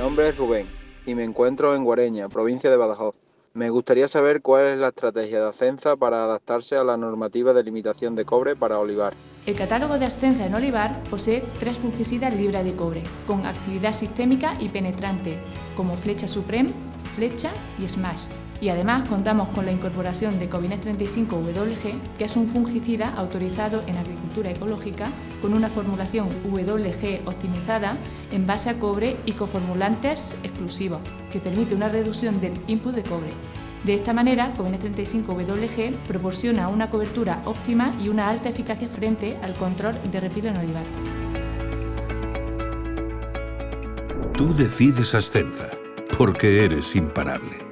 nombre es Rubén y me encuentro en Guareña, provincia de Badajoz. Me gustaría saber cuál es la estrategia de Ascenza para adaptarse a la normativa de limitación de cobre para olivar. El catálogo de Ascenza en olivar posee tres fungicidas libres de cobre, con actividad sistémica y penetrante, como Flecha Supreme, Flecha y Smash. Y además contamos con la incorporación de Covines 35WG, que es un fungicida autorizado en agricultura ecológica con una formulación WG optimizada en base a cobre y coformulantes exclusivos, que permite una reducción del input de cobre. De esta manera, Covines 35WG proporciona una cobertura óptima y una alta eficacia frente al control de repil en olivar. Tú decides Ascenza, porque eres imparable.